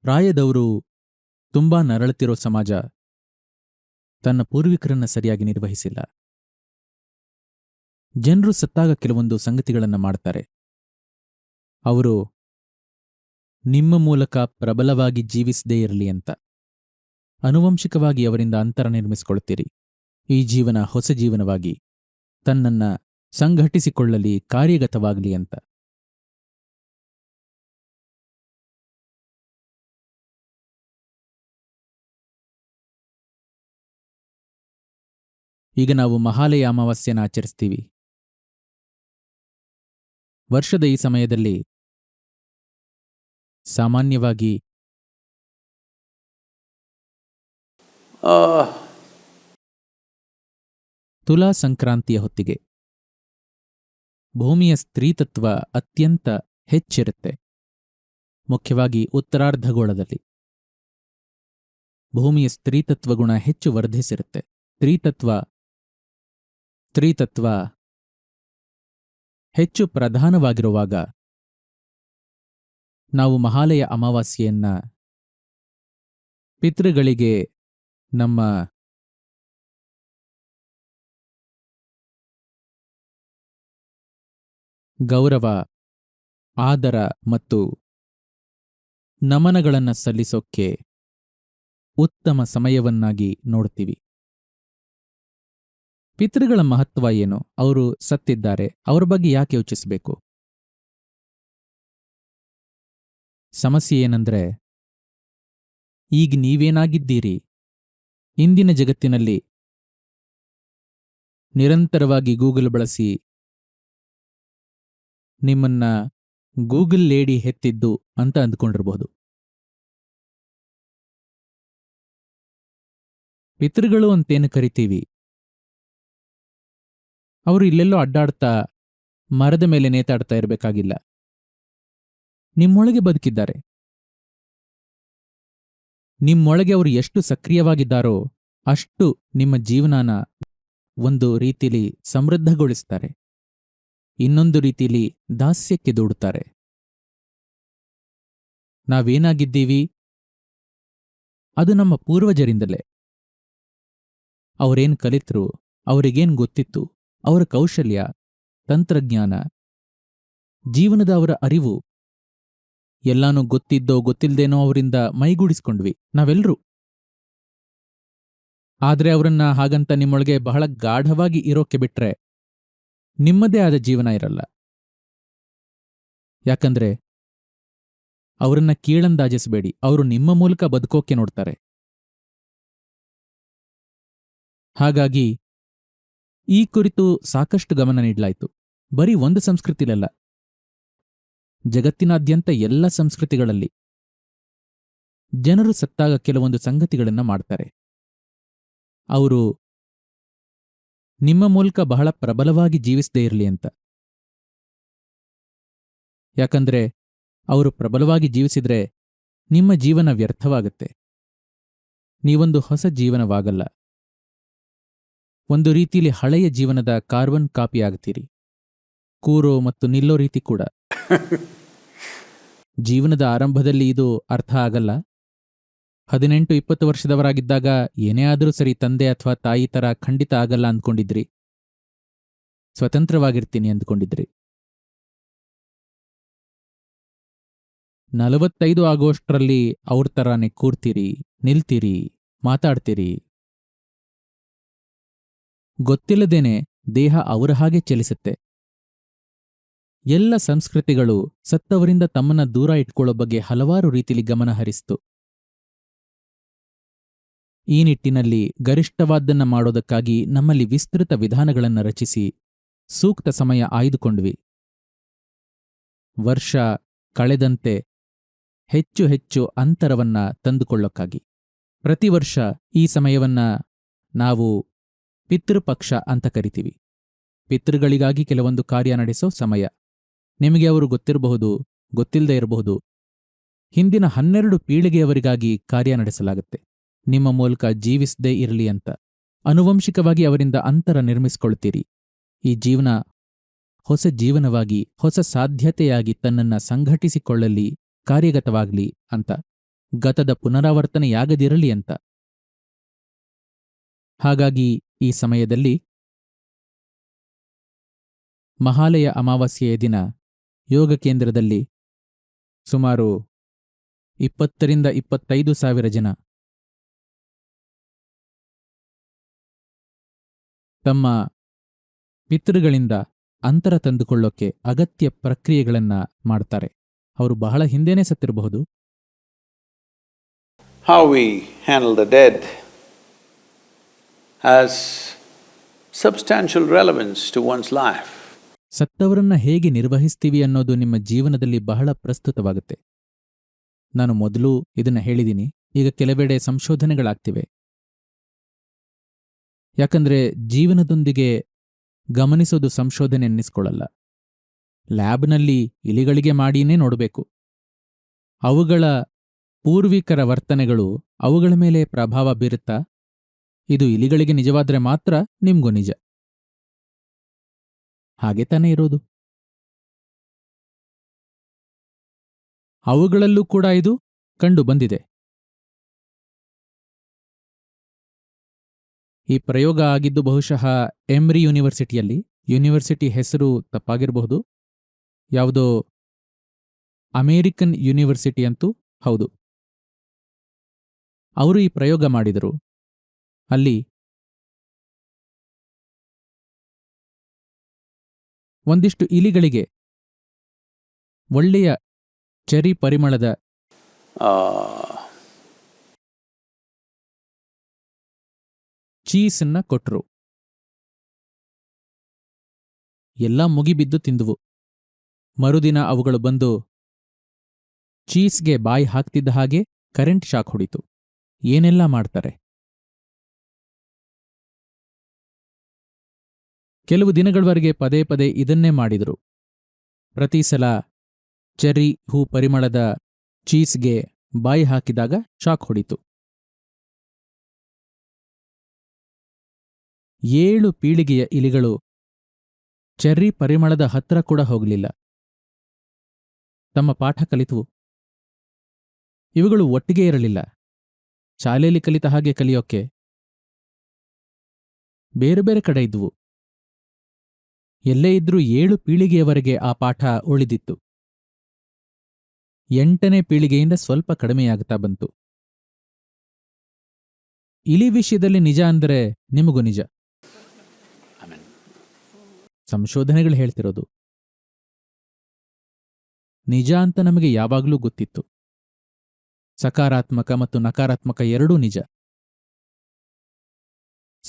ಪ್ರಾಯದವರು ತುಂಬಾ ನರಳುತ್ತಿರೋ ಸಮಾಜ ತನ್ನ ಪೂರ್ವಿಕರನ್ನ ಸರಿಯಾಗಿ ನಿರ್ವಹಿಸಿಲ್ಲ. ಜನರು ಸತ್ತಾಗ ಕೆಲವೊಂದು ಸಂಗತಿಗಳನ್ನು ಮಾಡ್ತಾರೆ. ಅವರು, ನಿಮ್ಮ ಮೂಲಕ ಪ್ರಬಲವಾಗಿ ಜೀವಿಸದೇ ಇರಲಿ ಅಂತ. ಅನುವಂಶಿಕವಾಗಿ ಅವರಿಂದ ಅಂತರ ನಿರ್ಮಿಸಿಕೊಳ್ತೀರಿ ಈ ಜೀವನ ಹೊಸ ಜೀವನವಾಗಿ ತನ್ನನ್ನ ಸಂಘಟಿಸಿಕೊಳ್ಳಲಿ, ಕಾರ್ಯಗತವಾಗಲಿ ಅಂತ. ಈಗ ನಾವು ಮಹಾಲಯ ಅಮಾವಾಸ್ಯನ ಆಚರಿಸ್ತೀವಿ. ವರ್ಷದ ಈ ಸಮಯದಲ್ಲಿ ಸಾಮಾನ್ಯವಾಗಿ ತುಲಾ ಸಂಕ್ರಾಂತಿಯ ಹೊತ್ತಿಗೆ ಭೂಮಿಯ ಸ್ತ್ರೀತತ್ವ ಅತ್ಯಂತ ಹೆಚ್ಚಿರುತ್ತೆ. ಮುಖ್ಯವಾಗಿ ಉತ್ತರಾರ್ಧಗೋಳದಲ್ಲಿ. ಭೂಮಿಯ ಸ್ತ್ರೀತತ್ವ ಗುಣ ಹೆಚ್ಚು ವರ್ಧಿಸಿರುತ್ತೆ. ಸ್ತ್ರೀತತ್ವ ಸ್ತ್ರೀತತ್ವ ಹೆಚ್ಚು ಪ್ರಧಾನವಾಗಿರುವಾಗ ನಾವು ಮಹಾಲಯ ಅಮಾವಾಸ್ಯೆಯನ್ನ ಪಿತೃಗಳಿಗೆ ನಮ್ಮ ಗೌರವ, ಆದರ ಮತ್ತು ನಮನಗಳನ್ನು ಸಲ್ಲಿಸೋಕ್ಕೆ ಉತ್ತಮ ಸಮಯವನ್ನಾಗಿ ನೋಡ್ತೀವಿ. ಪಿತೃಗಳ ಮಹತ್ವ ಏನು? ಅವರು ಸತ್ತಿದ್ದಾರೆ. ಅವರ ಬಗ್ಗೆ ಯಾಕೆ ಯೋಚಿಸಬೇಕು? ಸಮಸ್ಯೆ ಏನಂದ್ರೆ, ಈಗ ನೀವೇನಾಗಿದ್ದೀರಿ? ಇಂದಿನ ಜಗತ್ತಿನಲ್ಲಿ ನಿರಂತರವಾಗಿ ಗೂಗಲ್ ಬಳಸಿ, ನಿಮ್ಮನ್ನ ಗೂಗಲ್ ಲೇಡಿ ಹೆತ್ತಿದ್ದು ಅಂತ ಅಂದ್ಕೊಂಡಿರಬಹುದು ಪಿತೃಗಳು ಅಂತೇನು ಕರಿತೀವಿ? ಅವರು ಇಲ್ಲೆಲ್ಲೋ ಅಡ್ಡಾಡ್ತಾ ಮರದ ಮೇಲೆ ನೇತಾಡ್ತಾ ಇರಬೇಕಾಗಿಲ್ಲ. ನಿಮ್ಮೊಳಗೆ ಬದುಕಿದ್ದಾರೆ. ನಿಮ್ಮೊಳಗೆ ಅವರು ಎಷ್ಟು ಸಕ್ರಿಯವಾಗಿದ್ದಾರೋ ಅಷ್ಟು ನಿಮ್ಮ ಜೀವನಾನ ಒಂದು ರೀತಿಲಿ ಸಮೃದ್ಧಗೊಳಿಸ್ತಾರೆ. ಇನ್ನೊಂದು ರೀತಿಲಿ ದಾಸ್ಯಕ್ಕೆ ದೂಡುತ್ತಾರೆ. ನಾವೇನಾಗಿದ್ದೀವಿ? ಅದು ನಮ್ಮ ಪೂರ್ವಜರಿಂದಲೇ. ಅವರೇನು ಕಲಿತರು, ಅವರಿಗೇನು ಗೊತ್ತಿತ್ತು? ಅವರ ಕೌಶಲ್ಯ, ತಂತ್ರಜ್ಞಾನ, ಜೀವನದ ಅವರ ಅರಿವು, ಎಲ್ಲಾನು ಗೊತ್ತಿದ್ದೋ ಗೊತ್ತಿಲ್ಲದೇನೋ ಅವರಿಂದ ಮೈಗೂಡಿಸ್ಕೊಂಡ್ವಿ ನಾವೆಲ್ಲರೂ ಆದ್ರೆ ಅವರನ್ನ ಹಾಗಂತ ನಿಮ್ಮೊಳಗೆ ಬಹಳ ಗಾಢವಾಗಿ ಇರೋಕೆ ಬಿಟ್ರೆ ನಿಮ್ಮದೇ ಆದ ಜೀವನ ಇರಲ್ಲ. ಯಾಕಂದ್ರೆ ಅವರನ್ನ ಕೀಳಂದಾಜಿಸಬೇಡಿ, ಅವರು ನಿಮ್ಮ ಮೂಲಕ ಬದುಕೋಕೆ ನೋಡ್ತಾರೆ. ಹಾಗಾಗಿ ಈ ಕುರಿತು ಸಾಕಷ್ಟು ಗಮನ ನೀಡಲಾಯಿತು. ಬರೀ ಒಂದು ಸಂಸ್ಕೃತಿಲಲ್ಲ. ಜಗತ್ತಿನಾದ್ಯಂತ ಎಲ್ಲ ಸಂಸ್ಕೃತಿಗಳಲ್ಲಿ. ಜನರು ಸತ್ತಾಗ ಕೆಲವೊಂದು ಸಂಗತಿಗಳನ್ನು ಮಾಡ್ತಾರೆ. ಅವರು, ನಿಮ್ಮ ಮೂಲಕ ಬಹಳ ಪ್ರಬಲವಾಗಿ ಜೀವಿಸದೇ ಇರಲಿ ಅಂತ. ಯಾಕಂದ್ರೆ, ಅವರು ಪ್ರಬಲವಾಗಿ ಜೀವಿಸಿದ್ರೆ ನಿಮ್ಮ ಜೀವನ ವ್ಯರ್ಥವಾಗುತ್ತೆ. ನೀವೊಂದು ಹೊಸ ಜೀವನವಾಗಲ್ಲ. ಒಂದು ರೀತಿಯಲ್ಲಿ ಹಳೆಯ ಜೀವನದ ಕಾರ್ಬನ್ ಕಾಪಿ ಆಗ್ತೀರಿ ಕೂರೋ ಮತ್ತು ನಿಲ್ಲೋ ರೀತಿ ಕೂಡ. ಜೀವನದ ಆರಂಭದಲ್ಲಿ ಇದು ಅರ್ಥ ಆಗಲ್ಲ. ಹದಿನೆಂಟು ಇಪ್ಪತ್ತು ವರ್ಷದವರಾಗಿದ್ದಾಗ ಏನೇ ಆದರೂ ಸರಿ ತಂದೆ ಅಥವಾ ತಾಯಿ ತರ ಖಂಡಿತ ಆಗಲ್ಲ ಅಂದ್ಕೊಂಡಿದ್ರಿ. ಸ್ವತಂತ್ರವಾಗಿರ್ತೀನಿ ಅಂದ್ಕೊಂಡಿದ್ರಿ. ನಲವತ್ತೈದು ಆಗೋಷ್ಟರಲ್ಲಿ ಅವ್ರ ತರಾನೇ ಕೂರ್ತೀರಿ ನಿಲ್ತೀರಿ ಮಾತಾಡ್ತೀರಿ. ಗೊತ್ತಿಲ್ಲದೇನೆ ದೇಹ ಅವರ ಹಾಗೆ ಚಲಿಸುತ್ತೆ. ಎಲ್ಲ ಸಂಸ್ಕೃತಿಗಳು ಸತ್ತವರಿಂದ ತಮ್ಮನ್ನ ದೂರ ಇಟ್ಕೊಳ್ಳೋ ಬಗ್ಗೆ ಹಲವಾರು ರೀತಿಲಿ ಗಮನ ಹರಿಸ್ತು. ಈ ನಿಟ್ಟಿನಲ್ಲಿ ಗರಿಷ್ಠವಾದ್ದನ್ನ ಮಾಡೋದಕ್ಕಾಗಿ ನಮ್ಮಲ್ಲಿ ವಿಸ್ತೃತ ವಿಧಾನಗಳನ್ನು ರಚಿಸಿ ಸೂಕ್ತ ಸಮಯ ಆಯ್ದುಕೊಂಡ್ವಿ. ವರ್ಷ ಕಳೆದಂತೆ ಹೆಚ್ಚು ಹೆಚ್ಚು ಅಂತರವನ್ನ ತಂದುಕೊಳ್ಳೋಕ್ಕಾಗಿ. ಪ್ರತಿ ವರ್ಷ ಈ ಸಮಯವನ್ನ ನಾವು ಪಿತೃಪಕ್ಷ ಅಂತ ಕರಿತೀವಿ. ಪಿತೃಗಳಿಗಾಗಿ ಕೆಲವೊಂದು ಕಾರ್ಯ ನಡೆಸೋ ಸಮಯ. ನಿಮಗೆ ಅವರು ಗೊತ್ತಿರಬಹುದು ಗೊತ್ತಿಲ್ಲದೆ ಇರಬಹುದು. ಹಿಂದಿನ ಹನ್ನೆರಡು ಪೀಳಿಗೆಯವರಿಗಾಗಿ ಕಾರ್ಯ ನಡೆಸಲಾಗುತ್ತೆ. ನಿಮ್ಮ ಮೂಲಕ ಜೀವಿಸದೇ ಇರಲಿ ಅಂತ. ಅನುವಂಶಿಕವಾಗಿ ಅವರಿಂದ ಅಂತರ ನಿರ್ಮಿಸಿಕೊಳ್ತೀರಿ. ಈ ಜೀವನ ಹೊಸ ಜೀವನವಾಗಿ, ಹೊಸ ಸಾಧ್ಯತೆಯಾಗಿ ತನ್ನನ್ನ ಸಂಘಟಿಸಿಕೊಳ್ಳಲಿ, ಕಾರ್ಯಗತವಾಗಲಿ ಅಂತ. ಗತದ ಪುನರಾವರ್ತನೆಯಾಗದಿರಲಿ ಅಂತ. ಹಾಗಾಗಿ ಈ ಸಮಯದಲ್ಲಿ ಮಹಾಲಯ ಅಮಾವಾಸ್ಯೆಯ ದಿನ, ಯೋಗ ಕೇಂದ್ರದಲ್ಲಿ ಸುಮಾರು ಇಪ್ಪತ್ತರಿಂದ ಇಪ್ಪತ್ತೈದು ಸಾವಿರ ಜನ. ತಮ್ಮ ಪಿತೃಗಳಿಂದ ಅಂತರ ತಂದುಕೊಳ್ಳೋಕೆ ಅಗತ್ಯ ಪ್ರಕ್ರಿಯೆಗಳನ್ನ ಮಾಡ್ತಾರೆ. ಅವರು ಬಹಳ ಹಿಂದೆನೇ ಸತ್ತಿರಬಹುದು. Handle the dead. Has substantial relevance to one's life. ಸತ್ತವರನ್ನ ಹೇಗೆ ನಿರ್ವಹಿಸ್ತೀವಿ ಅನ್ನೋದು ನಿಮ್ಮ ಜೀವನದಲ್ಲಿ ಬಹಳ ಪ್ರಸ್ತುತವಾಗುತ್ತೆ. ನಾನು ಮೊದಲು ಇದನ್ನ ಹೇಳಿದ್ದೀನಿ ಈಗ ಕೆಲವೆಡೆ ಸಂಶೋಧನೆಗಳಾಗ್ತಿವೆ. ಯಾಕಂದ್ರೆ ಜೀವನದೊಂದಿಗೆ ಗಮನಿಸೋದು ಸಂಶೋಧನೆ ಅನ್ನಿಸ್ಕೊಳ್ಳಲ್ಲ ಲ್ಯಾಬ್ನಲ್ಲಿ ಇಲಿಗಳಿಗೆ ಮಾಡಿನೇ ನೋಡಬೇಕು. ಅವುಗಳ ಪೂರ್ವಿಕರ ವರ್ತನೆಗಳು ಅವುಗಳ ಮೇಲೆ ಪ್ರಭಾವ ಬೀರುತ್ತಾ ಇದು ಇಲಿಗಳಿಗೆ ನಿಜವಾದ್ರೆ ಮಾತ್ರ ನಿಮ್ಗೂ ನಿಜ. ಹಾಗೆ ತಾನೇ ಇರೋದು. ಅವುಗಳಲ್ಲೂ ಕೂಡ ಇದು ಕಂಡು ಬಂದಿದೆ. ಈ ಪ್ರಯೋಗ ಆಗಿದ್ದು ಬಹುಶಃ ಎಮ್ರಿ ಯೂನಿವರ್ಸಿಟಿಯಲ್ಲಿ. ಯೂನಿವರ್ಸಿಟಿ ಹೆಸರು ತಪ್ಪಾಗಿರಬಹುದು. ಯಾವುದೋ ಅಮೇರಿಕನ್ ಯೂನಿವರ್ಸಿಟಿ ಅಂತೂ ಹೌದು. ಅವರು ಈ ಪ್ರಯೋಗ ಮಾಡಿದರು. ಅಲ್ಲಿ ಒಂದಿಷ್ಟು ಇಲಿಗಳಿಗೆ ಒಳ್ಳೆಯ ಚೆರಿ ಪರಿಮಳದ ಚೀಸನ್ನ ಕೊಟ್ರು. ಎಲ್ಲ ಮುಗಿಬಿದ್ದು ತಿಂದುವು. ಮರುದಿನ ಅವುಗಳು ಬಂದು ಚೀಸ್ಗೆ ಬಾಯಿ ಹಾಕ್ತಿದ್ದ ಹಾಗೆ ಕರೆಂಟ್ ಶಾಕ್ ಹೊಡಿತು. ಏನೆಲ್ಲ ಮಾಡ್ತಾರೆ? ಕೆಲವು ದಿನಗಳವರೆಗೆ ಪದೇ ಪದೇ ಇದನ್ನೇ ಮಾಡಿದರು. ಪ್ರತಿ ಸಲ ಚೆರ್ರಿ ಹೂ ಪರಿಮಳದ ಚೀಸ್ಗೆ ಬಾಯಿ ಹಾಕಿದಾಗ ಶಾಕ್ ಹೊಡಿತು. ಏಳು ಪೀಳಿಗೆಯ ಇಲಿಗಳು ಚೆರ್ರಿ ಪರಿಮಳದ ಹತ್ರ ಕೂಡ ಹೋಗಲಿಲ್ಲ. ತಮ್ಮ ಪಾಠ ಕಲಿತವು. ಇವುಗಳು ಒಟ್ಟಿಗೆ ಇರಲಿಲ್ಲ. ಶಾಲೆಯಲ್ಲಿ ಕಲಿತ ಹಾಗೆ ಕಲಿಯೋಕೆ ಬೇರೆ ಬೇರೆ ಕಡೆ ಇದ್ವು. ಎಲ್ಲೇ ಇದ್ರೂ ಏಳು ಪೀಳಿಗೆಯವರೆಗೆ ಆ ಪಾಠ ಉಳಿದಿತ್ತು. ಎಂಟನೇ ಪೀಳಿಗೆಯಿಂದ ಸ್ವಲ್ಪ ಕಡಿಮೆಯಾಗುತ್ತಾ ಬಂತು. ಇಲಿ ವಿಷಯದಲ್ಲಿ ನಿಜ ಅಂದರೆ ನಿಮಗೂ ನಿಜ. ಸಂಶೋಧನೆಗಳು ಹೇಳ್ತಿರೋದು. ನಿಜ ಅಂತ ನಮಗೆ ಯಾವಾಗಲೂ ಗೊತ್ತಿತ್ತು. ಸಕಾರಾತ್ಮಕ ಮತ್ತು ನಕಾರಾತ್ಮಕ ಎರಡೂ ನಿಜ.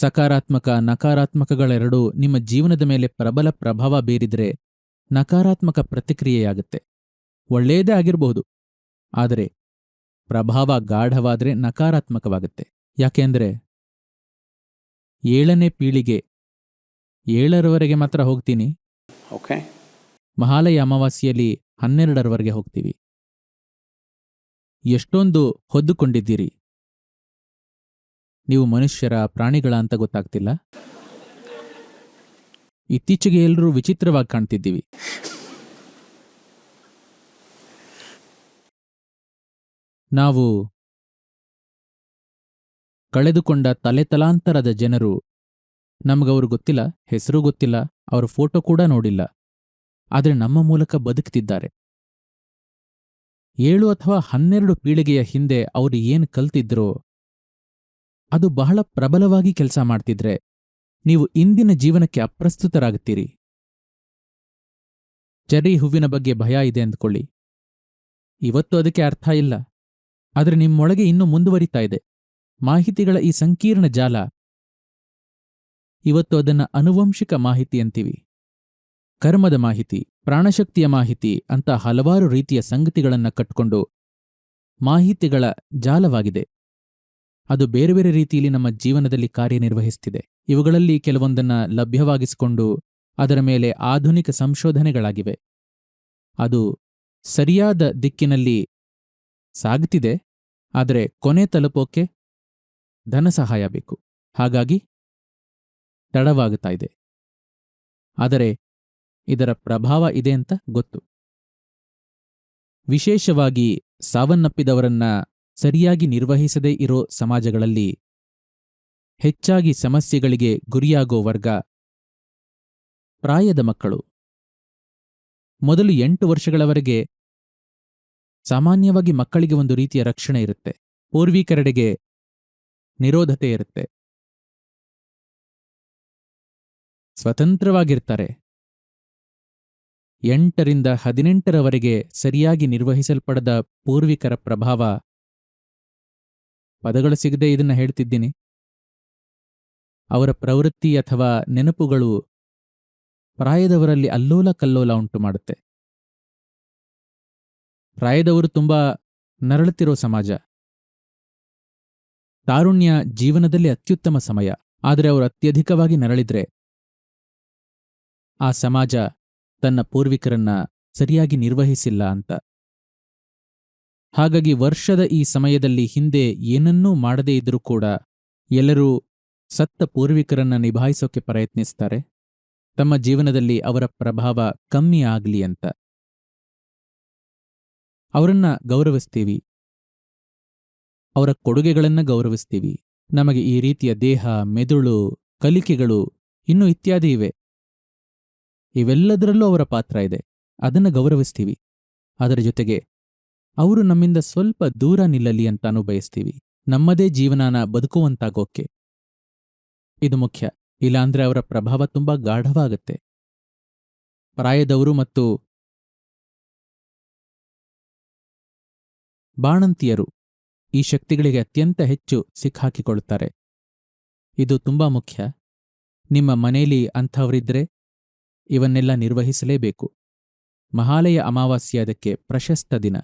ಸಕಾರಾತ್ಮಕ ನಕಾರಾತ್ಮಕಗಳೆರಡೂ ನಿಮ್ಮ ಜೀವನದ ಮೇಲೆ ಪ್ರಬಲ ಪ್ರಭಾವ ಬೀರಿದರೆ ನಕಾರಾತ್ಮಕ ಪ್ರತಿಕ್ರಿಯೆಯಾಗುತ್ತೆ. ಒಳ್ಳೆಯದೇ ಆಗಿರಬಹುದು. ಆದರೆ ಪ್ರಭಾವ ಗಾಢವಾದರೆ ನಕಾರಾತ್ಮಕವಾಗುತ್ತೆ. ಯಾಕೆಂದ್ರೆ ಏಳನೇ ಪೀಳಿಗೆ ಏಳರವರೆಗೆ ಮಾತ್ರ ಹೋಗ್ತೀನಿ. ಓಕೆ ಮಹಾಲಯ ಅಮಾವಾಸ್ಯೆಯಲ್ಲಿ ಹನ್ನೆರಡರವರೆಗೆ ಹೋಗ್ತೀವಿ. ಎಷ್ಟೊಂದು ಹೊದ್ದುಕೊಂಡಿದ್ದೀರಿ. ನೀವು ಮನುಷ್ಯರ ಪ್ರಾಣಿಗಳ ಅಂತ ಗೊತ್ತಾಗ್ತಿಲ್ಲ? ಇತ್ತೀಚೆಗೆ ಎಲ್ಲರೂ ವಿಚಿತ್ರವಾಗಿ ಕಾಣ್ತಿದ್ದೀವಿ. ನಾವು ಕಳೆದುಕೊಂಡ ತಲೆತಲಾಂತರದ ಜನರು ನಮಗವರು ಗೊತ್ತಿಲ್ಲ, ಹೆಸರು ಗೊತ್ತಿಲ್ಲ, ಅವರ ಫೋಟೋ ಕೂಡ ನೋಡಿಲ್ಲ. ಆದರೆ ನಮ್ಮ ಮೂಲಕ ಬದುಕ್ತಿದ್ದಾರೆ. ಏಳು ಅಥವಾ ಹನ್ನೆರಡು ಪೀಳಿಗೆಯ ಹಿಂದೆ ಅವರು ಏನು ಕಲ್ತಿದ್ರೋ ಅದು ಬಹಳ ಪ್ರಬಲವಾಗಿ ಕೆಲಸ ಮಾಡ್ತಿದ್ರೆ ನೀವು ಇಂದಿನ ಜೀವನಕ್ಕೆ ಅಪ್ರಸ್ತುತರಾಗುತ್ತೀರಿ. ಚೆರ್ರಿ ಹೂವಿನ ಬಗ್ಗೆ ಭಯ ಇದೆ ಅಂದ್ಕೊಳ್ಳಿ. ಇವತ್ತು ಅದಕ್ಕೆ ಅರ್ಥ ಇಲ್ಲ. ಆದರೆ ನಿಮ್ಮೊಳಗೆ ಇನ್ನೂ ಮುಂದುವರಿತಾ ಇದೆ. ಮಾಹಿತಿಗಳ ಈ ಸಂಕೀರ್ಣ ಜಾಲ. ಇವತ್ತು ಅದನ್ನ ಅನುವಂಶಿಕ ಮಾಹಿತಿ ಅಂತೀವಿ. ಕರ್ಮದ ಮಾಹಿತಿ, ಪ್ರಾಣಶಕ್ತಿಯ ಮಾಹಿತಿ ಅಂತ ಹಲವಾರು ರೀತಿಯ ಸಂಗತಿಗಳನ್ನ ಕಟ್ಕೊಂಡು ಮಾಹಿತಿಗಳ ಜಾಲವಾಗಿದೆ. ಅದು ಬೇರೆ ಬೇರೆ ರೀತಿಯಲ್ಲಿ ನಮ್ಮ ಜೀವನದಲ್ಲಿ ಕಾರ್ಯನಿರ್ವಹಿಸುತ್ತಿದೆ ಇವುಗಳಲ್ಲಿ ಕೆಲವೊಂದನ್ನ ಲಭ್ಯವಾಗಿಸಿಕೊಂಡು ಅದರ ಮೇಲೆ ಆಧುನಿಕ ಸಂಶೋಧನೆಗಳಾಗಿವೆ. ಅದು ಸರಿಯಾದ ದಿಕ್ಕಿನಲ್ಲಿ ಸಾಗುತ್ತಿದೆ ಆದರೆ ಕೊನೆ ತಲುಪೋಕೆ ಧನ ಸಹಾಯ ಬೇಕು. ಹಾಗಾಗಿ ತಡವಾಗುತ್ತಾ ಇದೆ ಆದರೆ ಇದರ ಪ್ರಭಾವ ಇದೆ ಅಂತ ಗೊತ್ತು. ವಿಶೇಷವಾಗಿ ಸಾವನ್ನಪ್ಪಿದವರನ್ನ ಸರಿಯಾಗಿ ನಿರ್ವಹಿಸದೇ ಇರೋ ಸಮಾಜಗಳಲ್ಲಿ ಹೆಚ್ಚಾಗಿ ಸಮಸ್ಯೆಗಳಿಗೆ ಗುರಿಯಾಗೋ ವರ್ಗ ಪ್ರಾಯದ ಮಕ್ಕಳು. ಮೊದಲು ಎಂಟು ವರ್ಷಗಳವರೆಗೆ ಸಾಮಾನ್ಯವಾಗಿ ಮಕ್ಕಳಿಗೆ ಒಂದು ರೀತಿಯ ರಕ್ಷಣೆ ಇರುತ್ತೆ. ಪೂರ್ವಿಕರೆಡೆಗೆ ನಿರೋಧತೆ ಇರುತ್ತೆ. ಸ್ವತಂತ್ರವಾಗಿರ್ತಾರೆ. ಎಂಟರಿಂದ ಹದಿನೆಂಟರವರೆಗೆ ಸರಿಯಾಗಿ ನಿರ್ವಹಿಸಲ್ಪಡದ ಪೂರ್ವಿಕರ ಪ್ರಭಾವ ಪದಗಳು ಸಿಗದೆ ಇದನ್ನ ಹೇಳ್ತಿದ್ದೀನಿ. ಅವರ ಪ್ರವೃತ್ತಿ ಅಥವಾ ನೆನಪುಗಳು ಪ್ರಾಯದವರಲ್ಲಿ ಅಲ್ಲೋಲ ಕಲ್ಲೋಲ ಉಂಟು ಮಾಡುತ್ತೆ. ಪ್ರಾಯದವರು ತುಂಬಾ ನರಳುತ್ತಿರೋ ಸಮಾಜ. ತಾರುಣ್ಯ ಜೀವನದಲ್ಲಿ ಅತ್ಯುತ್ತಮ ಸಮಯ. ಆದರೆ ಅವರು ಅತ್ಯಧಿಕವಾಗಿ ನರಳಿದ್ರೆ ಆ ಸಮಾಜ ತನ್ನ ಪೂರ್ವಿಕರನ್ನ ಸರಿಯಾಗಿ ನಿರ್ವಹಿಸಿಲ್ಲ ಅಂತ. ಹಾಗಾಗಿ ವರ್ಷದ ಈ ಸಮಯದಲ್ಲಿ ಹಿಂದೆ ಏನನ್ನೂ ಮಾಡದೇ ಇದ್ರೂ ಕೂಡ ಎಲ್ಲರೂ ಸತ್ತ ಪೂರ್ವಿಕರನ್ನ ನಿಭಾಯಿಸೋಕೆ ಪ್ರಯತ್ನಿಸ್ತಾರೆ. ತಮ್ಮ ಜೀವನದಲ್ಲಿ ಅವರ ಪ್ರಭಾವ ಕಮ್ಮಿ ಆಗಲಿ ಅಂತ. ಅವರನ್ನ ಗೌರವಿಸ್ತೀವಿ. ಅವರ ಕೊಡುಗೆಗಳನ್ನು ಗೌರವಿಸ್ತೀವಿ. ನಮಗೆ ಈ ರೀತಿಯ ದೇಹ, ಮೆದುಳು, ಕಲಿಕೆಗಳು ಇನ್ನೂ ಇತ್ಯಾದಿ ಇವೆ. ಇವೆಲ್ಲದರಲ್ಲೂ ಅವರ ಪಾತ್ರ ಇದೆ. ಅದನ್ನ ಗೌರವಿಸ್ತೀವಿ. ಅದರ ಜೊತೆಗೆ ಅವರು ನಮ್ಮಿಂದ ಸ್ವಲ್ಪ ದೂರ ನಿಲ್ಲಲಿ ಅಂತಾನೂ ಬಯಸ್ತೀವಿ. ನಮ್ಮದೇ ಜೀವನಾನ ಬದುಕುವಂತಾಗೋಕೆ. ಇದು ಮುಖ್ಯ. ಇಲ್ಲಾಂದ್ರೆ ಅವರ ಪ್ರಭಾವ ತುಂಬಾ ಗಾಢವಾಗತ್ತೆ. ಪ್ರಾಯದವರು ಮತ್ತು ಬಾಣಂತಿಯರು ಈ ಶಕ್ತಿಗಳಿಗೆ ಅತ್ಯಂತ ಹೆಚ್ಚು ಸಿಕ್ಕಾಕಿಕೊಳ್ಳುತ್ತಾರೆ ಇದು ತುಂಬಾ ಮುಖ್ಯ. ನಿಮ್ಮ ಮನೆಯಲ್ಲಿ ಅಂಥವರಿದ್ರೆ ಇವನ್ನೆಲ್ಲ ನಿರ್ವಹಿಸಲೇಬೇಕು. ಮಹಾಲಯ ಅಮಾವಾಸ್ಯೆ ಅದಕ್ಕೆ ಪ್ರಶಸ್ತ ದಿನ.